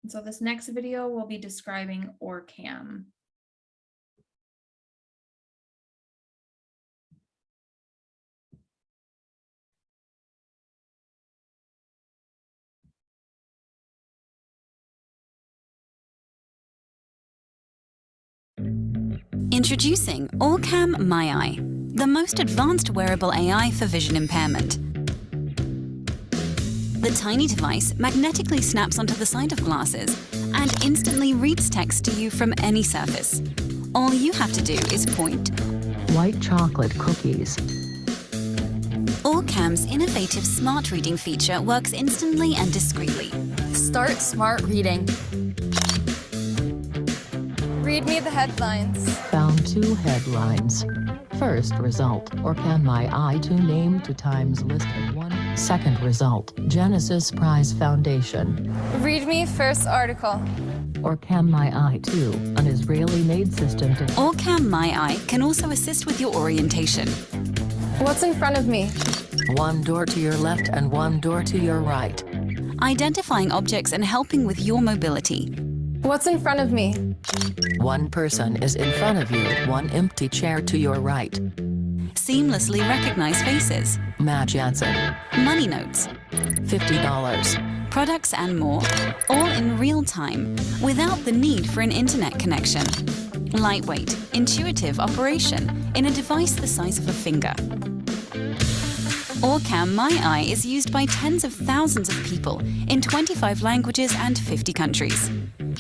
And So this next video will be describing OrCam. Introducing OrCam MyEye, the most advanced wearable AI for vision impairment. The tiny device magnetically snaps onto the side of glasses and instantly reads text to you from any surface. All you have to do is point. White chocolate cookies. OrCam's innovative smart reading feature works instantly and discreetly. Start smart reading. Read me the headlines. Found two headlines. First result, OrCam MyEye to name two times listed one. Second result, Genesis Prize Foundation. Read me first article. OrCam MyEye to, an Israeli-made system to OrCam MyEye can also assist with your orientation. What's in front of me? one door to your left and one door to your right. Identifying objects and helping with your mobility. What's in front of me? One person is in front of you, one empty chair to your right. Seamlessly recognize faces. Matt Jansen. Money notes. $50. Products and more, all in real time, without the need for an internet connection. Lightweight, intuitive operation in a device the size of a finger. OrCam MyEye is used by tens of thousands of people in 25 languages and 50 countries,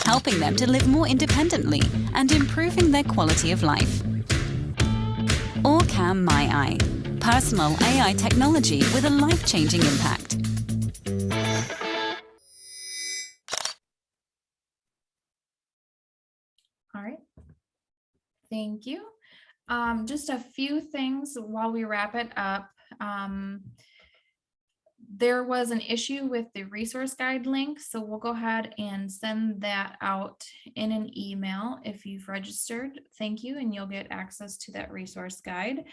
helping them to live more independently and improving their quality of life. OrCam MyEye, personal AI technology with a life-changing impact. All right. Thank you. Um, just a few things while we wrap it up. Um, there was an issue with the resource guide link, so we'll go ahead and send that out in an email if you've registered. Thank you, and you'll get access to that resource guide.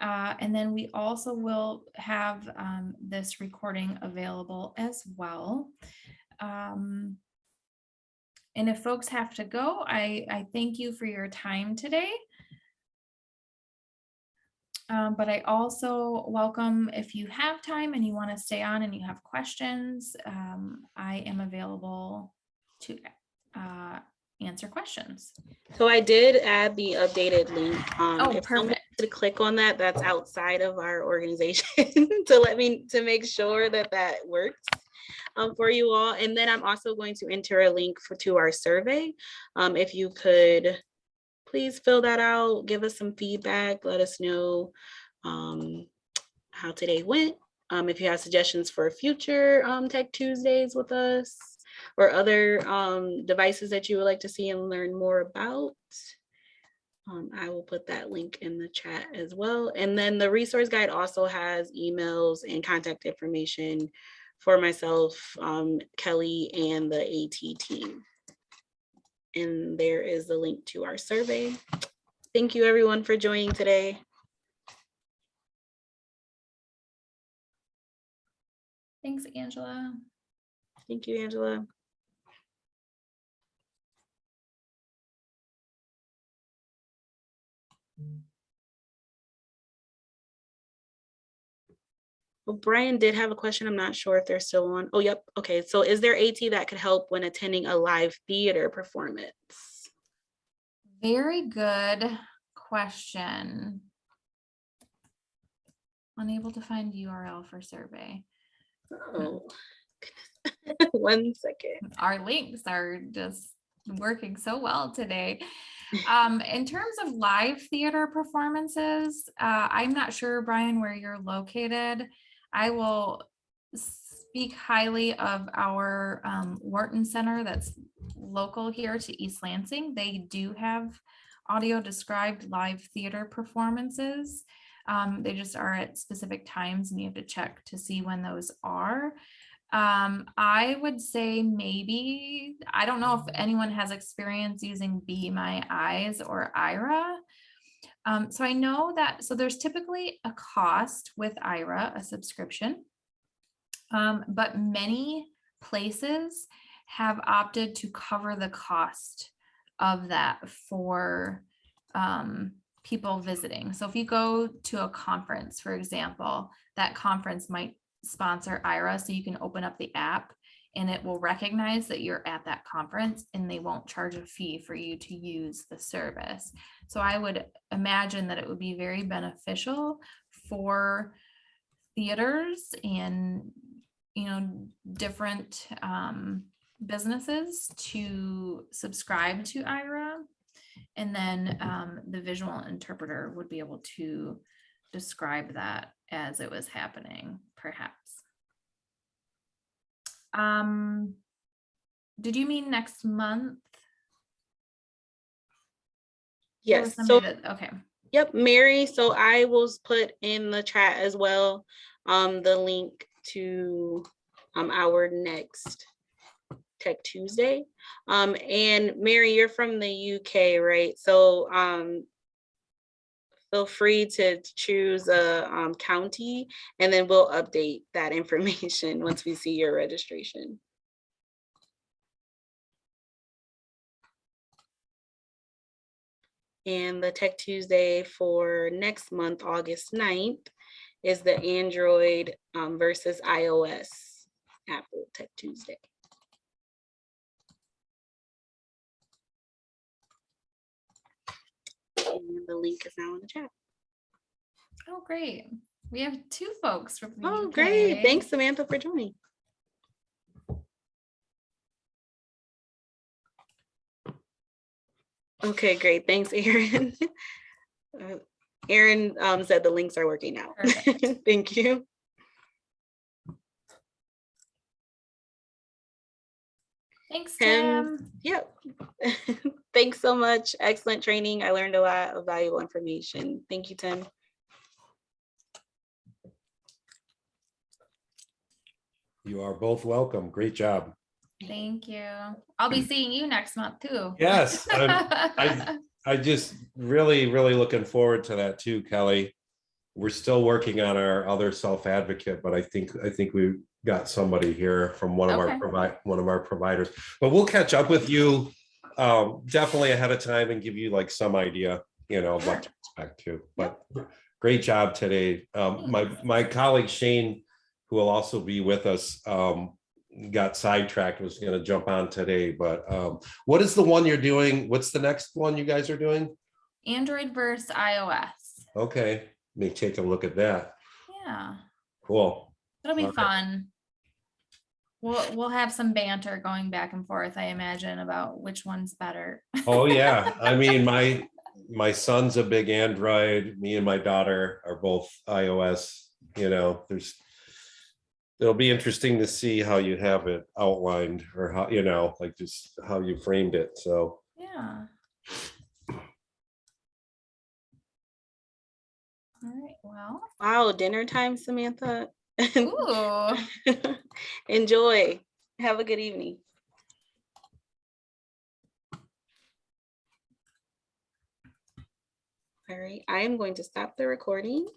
Uh, and then we also will have um, this recording available as well. Um, and if folks have to go, I, I thank you for your time today. Um, but I also welcome if you have time and you want to stay on and you have questions, um, I am available to uh, answer questions. So I did add the updated link. Um, Oh, perfect. To click on that, that's outside of our organization to let me, to make sure that that works um, for you all. And then I'm also going to enter a link for, to our survey. Um, if you could please fill that out, give us some feedback, let us know um, how today went. Um, if you have suggestions for future um, Tech Tuesdays with us or other um, devices that you would like to see and learn more about, um, I will put that link in the chat as well. And then the resource guide also has emails and contact information for myself, um, Kelly, and the AT team. And there is the link to our survey. Thank you everyone for joining today. Thanks, Angela. Thank you, Angela. Well, Brian did have a question. I'm not sure if they're still on. Oh, yep. Okay. So is there AT that could help when attending a live theater performance? Very good question. Unable to find URL for survey. Oh, one second. Our links are just working so well today. Um, in terms of live theater performances, uh, I'm not sure, Brian, where you're located. I will speak highly of our um, Wharton Center that's local here to East Lansing. They do have audio described live theater performances. Um, they just are at specific times and you have to check to see when those are. Um, I would say maybe, I don't know if anyone has experience using Be My Eyes or Aira. Um, so I know that, so there's typically a cost with Aira, a subscription. Um, but many places have opted to cover the cost of that for um, people visiting. So if you go to a conference, for example, that conference might sponsor Aira, so you can open up the app and it will recognize that you're at that conference and they won't charge a fee for you to use the service. So I would imagine that it would be very beneficial for theaters and you know different um, businesses to subscribe to Aira and then um, the visual interpreter would be able to describe that as it was happening, perhaps. Um, did you mean next month? Yes, so, that- Okay, yep, Mary, so I will put in the chat as well, um, the link to, um, our next Tech Tuesday. Um, and Mary, you're from the UK, right? So, um, feel free to choose a, um, county and then we'll update that information once we see your registration. And the Tech Tuesday for next month, August 9th, is the Android um, versus iOS Apple Tech Tuesday. And the link is now in the chat. oh, great. We have two folks from the Oh, great. Thanks, Samantha, for joining. Okay, great. Thanks, Erin. Uh, Erin um, said the links are working now. Thank you. Thanks, Tim. Tim. Yep. Thanks so much. Excellent training. I learned a lot of valuable information. Thank you, Tim. You are both welcome. Great job. Thank you. I'll be seeing you next month too. Yes, I'm- I, I just really, really looking forward to that too, Kelly. We're still working on our other self-advocate, but I think, I think we got somebody here from one of our provide, one of our providers. But we'll catch up with you um, definitely ahead of time and give you like some idea, you know, what to expect too. But great job today. Um, my, my colleague Shane, who will also be with us, um, got sidetracked, was gonna jump on today, but um, what is the one you're doing? What's the next one you guys are doing? Android versus iOS. Okay, let me take a look at that. Yeah, Cool. it'll be Okay. fun. We'll, we'll have some banter going back and forth, I imagine, about which one's better. Oh, yeah. I mean, my, my son's a big Android. Me and my daughter are both iOS, you know, there's, it'll be interesting to see how you have it outlined or how, you know, like just how you framed it. So Yeah. All right, well, Wow, dinner time, Samantha. ooh, Enjoy. Have a good evening. All right, I am going to stop the recording